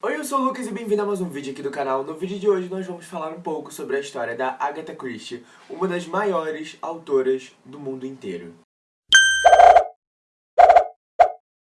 Oi, eu sou o Lucas e bem-vindo a mais um vídeo aqui do canal. No vídeo de hoje nós vamos falar um pouco sobre a história da Agatha Christie, uma das maiores autoras do mundo inteiro.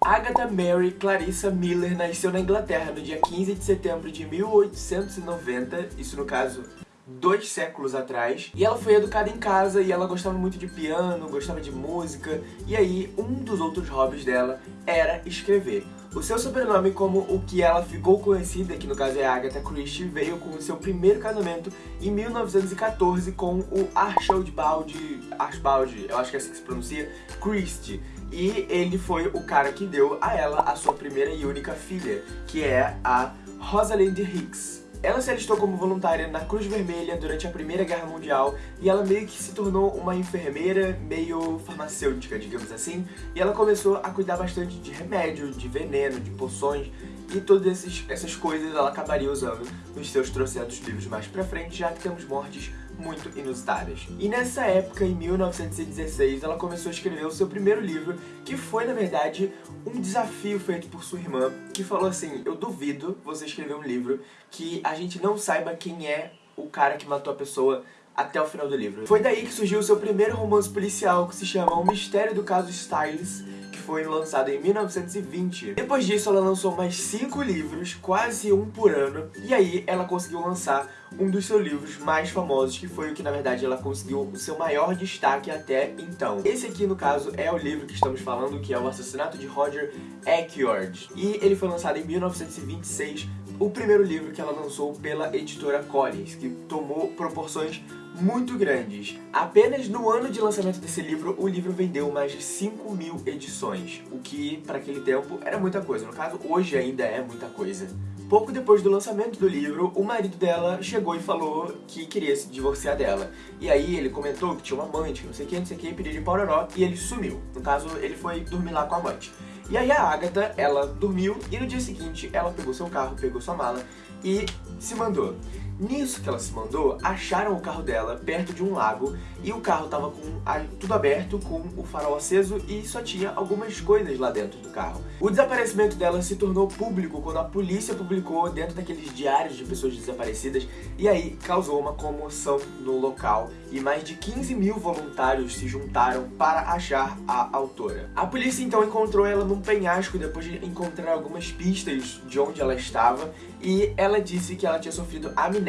Agatha Mary Clarissa Miller nasceu na Inglaterra no dia 15 de setembro de 1890, isso no caso dois séculos atrás, e ela foi educada em casa e ela gostava muito de piano, gostava de música, e aí um dos outros hobbies dela era escrever. O seu sobrenome, como o que ela ficou conhecida, que no caso é Agatha Christie, veio com o seu primeiro casamento em 1914 com o Archibald, Archibald, eu acho que é assim que se pronuncia, Christie. E ele foi o cara que deu a ela a sua primeira e única filha, que é a Rosalind Hicks. Ela se alistou como voluntária na Cruz Vermelha durante a Primeira Guerra Mundial e ela meio que se tornou uma enfermeira meio farmacêutica, digamos assim, e ela começou a cuidar bastante de remédio, de veneno, de poções e todas essas coisas ela acabaria usando nos seus trocentos livros mais pra frente, já que temos mortes muito inusitadas. E nessa época, em 1916, ela começou a escrever o seu primeiro livro, que foi, na verdade, um desafio feito por sua irmã, que falou assim, eu duvido você escrever um livro que a gente não saiba quem é o cara que matou a pessoa até o final do livro. Foi daí que surgiu o seu primeiro romance policial, que se chama O Mistério do Caso Styles, foi lançado em 1920. Depois disso, ela lançou mais cinco livros, quase um por ano, e aí ela conseguiu lançar um dos seus livros mais famosos, que foi o que, na verdade, ela conseguiu o seu maior destaque até então. Esse aqui, no caso, é o livro que estamos falando, que é O Assassinato de Roger Ackroyd. E ele foi lançado em 1926, o primeiro livro que ela lançou pela editora Collins, que tomou proporções muito grandes. Apenas no ano de lançamento desse livro, o livro vendeu mais de 5 mil edições, o que, para aquele tempo, era muita coisa. No caso, hoje ainda é muita coisa. Pouco depois do lançamento do livro, o marido dela chegou e falou que queria se divorciar dela. E aí ele comentou que tinha uma amante, não sei o que, não sei o que, pediu de pororó, e ele sumiu. No caso, ele foi dormir lá com a amante. E aí a Agatha, ela dormiu, e no dia seguinte ela pegou seu carro, pegou sua mala e se mandou. Nisso que ela se mandou, acharam o carro dela perto de um lago e o carro tava com tudo aberto, com o farol aceso e só tinha algumas coisas lá dentro do carro. O desaparecimento dela se tornou público quando a polícia publicou dentro daqueles diários de pessoas desaparecidas e aí causou uma comoção no local e mais de 15 mil voluntários se juntaram para achar a autora. A polícia então encontrou ela num penhasco depois de encontrar algumas pistas de onde ela estava e ela disse que ela tinha sofrido amnésia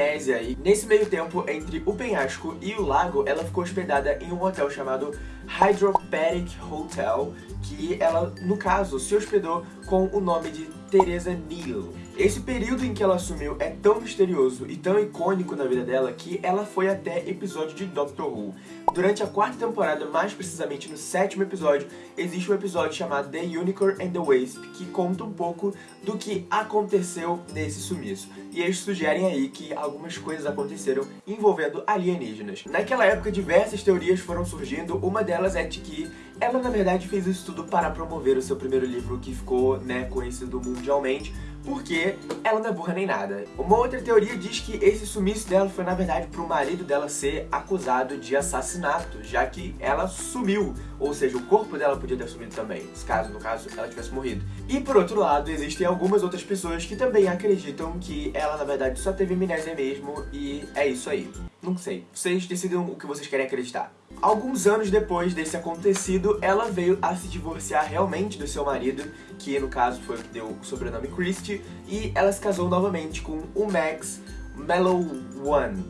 nesse meio tempo entre o penhasco e o lago ela ficou hospedada em um hotel chamado Hydropathic Hotel que ela, no caso, se hospedou com o nome de Teresa Neal. Esse período em que ela assumiu é tão misterioso e tão icônico na vida dela que ela foi até episódio de Doctor Who. Durante a quarta temporada, mais precisamente no sétimo episódio, existe um episódio chamado The Unicorn and the Wasp, que conta um pouco do que aconteceu nesse sumiço. E eles sugerem aí que algumas coisas aconteceram envolvendo alienígenas. Naquela época, diversas teorias foram surgindo, uma delas é de que ela, na verdade, fez isso tudo para promover o seu primeiro livro, que ficou, né, conhecido mundialmente, porque ela não é burra nem nada. Uma outra teoria diz que esse sumiço dela foi na verdade pro marido dela ser acusado de assassinato, já que ela sumiu, ou seja, o corpo dela podia ter sumido também, caso, no caso, ela tivesse morrido. E por outro lado, existem algumas outras pessoas que também acreditam que ela na verdade só teve amnésia mesmo e é isso aí. Não sei, vocês decidam o que vocês querem acreditar. Alguns anos depois desse acontecido, ela veio a se divorciar realmente do seu marido, que no caso foi deu o sobrenome Christie, e ela se casou novamente com o Max Mellow One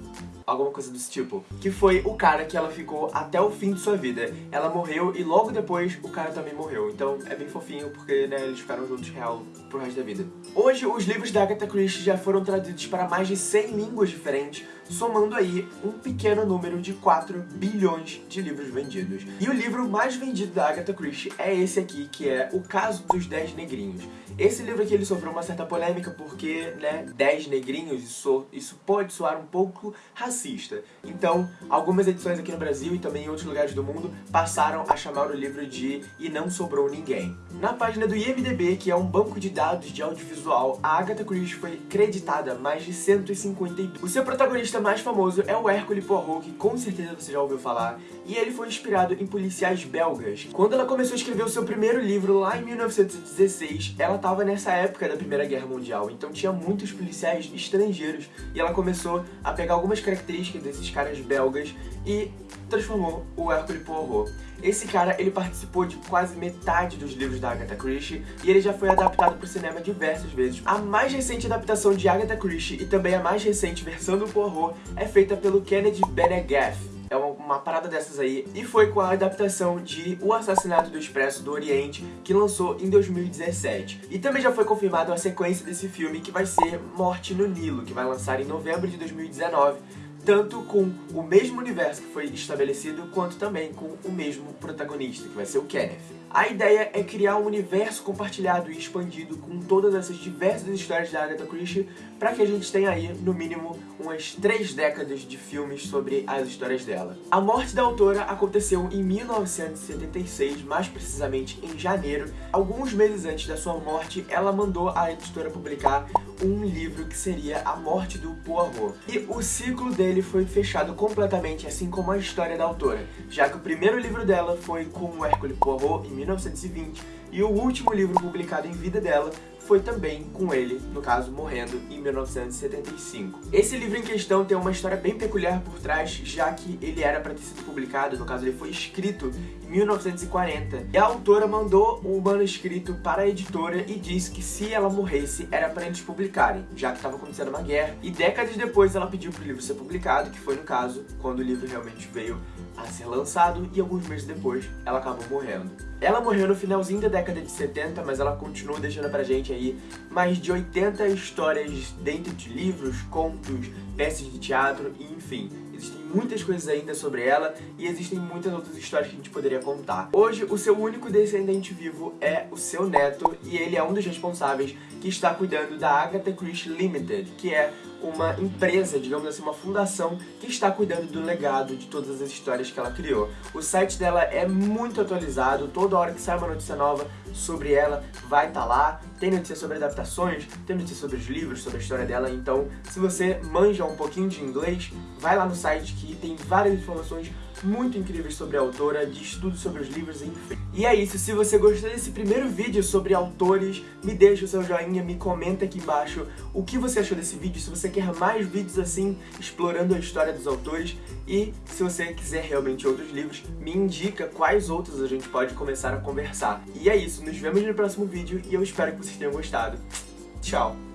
alguma coisa desse tipo. Que foi o cara que ela ficou até o fim de sua vida. Ela morreu e logo depois o cara também morreu. Então é bem fofinho porque né, eles ficaram juntos real pro resto da vida. Hoje os livros da Agatha Christie já foram traduzidos para mais de 100 línguas diferentes, somando aí um pequeno número de 4 bilhões de livros vendidos. E o livro mais vendido da Agatha Christie é esse aqui, que é O Caso dos Dez Negrinhos. Esse livro aqui ele sofreu uma certa polêmica porque, né, 10 negrinhos, isso, isso pode soar um pouco racista. Então, algumas edições aqui no Brasil e também em outros lugares do mundo passaram a chamar o livro de E Não Sobrou Ninguém. Na página do IMDB, que é um banco de dados de audiovisual, a Agatha Christie foi creditada mais de 152. O seu protagonista mais famoso é o Hercule Poirot, que com certeza você já ouviu falar, e ele foi inspirado em policiais belgas. Quando ela começou a escrever o seu primeiro livro lá em 1916, ela estava nessa época da Primeira Guerra Mundial, então tinha muitos policiais estrangeiros, e ela começou a pegar algumas características desses caras belgas e transformou o Hercule Poirot. Esse cara, ele participou de quase metade dos livros da Agatha Christie e ele já foi adaptado para o cinema diversas vezes. A mais recente adaptação de Agatha Christie e também a mais recente versão do Poirot é feita pelo Kennedy Benegath. É uma, uma, parada dessas aí. E foi com a adaptação de O Assassinato do Expresso do Oriente, que lançou em 2017. E também já foi confirmada a sequência desse filme, que vai ser Morte no Nilo, que vai lançar em novembro de 2019 tanto com o mesmo universo que foi estabelecido, quanto também com o mesmo protagonista, que vai ser o Kenneth. A ideia é criar um universo compartilhado e expandido com todas essas diversas histórias da Agatha Christie para que a gente tenha aí, no mínimo, umas três décadas de filmes sobre as histórias dela. A morte da autora aconteceu em 1976, mais precisamente em janeiro. Alguns meses antes da sua morte, ela mandou a editora publicar um livro que seria A Morte do Poirot. E o ciclo dele foi fechado completamente, assim como a história da autora, já que o primeiro livro dela foi com Hercule Poirot em 1920 e o último livro publicado em vida dela foi também com ele, no caso, morrendo em 1975. Esse livro em questão tem uma história bem peculiar por trás, já que ele era para ter sido publicado, no caso ele foi escrito em 1940, e a autora mandou o manuscrito para a editora e disse que se ela morresse era para eles publicarem, já que estava acontecendo uma guerra, e décadas depois ela pediu para o livro ser publicado, que foi no caso, quando o livro realmente veio a ser lançado, e alguns meses depois ela acabou morrendo. Ela morreu no finalzinho da década de 70, mas ela continua deixando pra gente aí mais de 80 histórias dentro de livros, contos, peças de teatro enfim. Existem muitas coisas ainda sobre ela e existem muitas outras histórias que a gente poderia contar. Hoje, o seu único descendente vivo é o seu neto e ele é um dos responsáveis que está cuidando da Agatha Christie Limited, que é uma empresa, digamos assim, uma fundação que está cuidando do legado de todas as histórias que ela criou. O site dela é muito atualizado, toda hora que sai uma notícia nova sobre ela vai estar tá lá. Tem notícia sobre adaptações, tem notícia sobre os livros, sobre a história dela, então se você manja um pouquinho de inglês, vai lá no site que tem várias informações muito incríveis sobre a autora, de estudos sobre os livros, enfim. E é isso, se você gostou desse primeiro vídeo sobre autores, me deixa o seu joinha, me comenta aqui embaixo o que você achou desse vídeo, se você quer mais vídeos assim, explorando a história dos autores, e se você quiser realmente outros livros, me indica quais outros a gente pode começar a conversar. E é isso, nos vemos no próximo vídeo e eu espero que vocês tenham gostado. Tchau!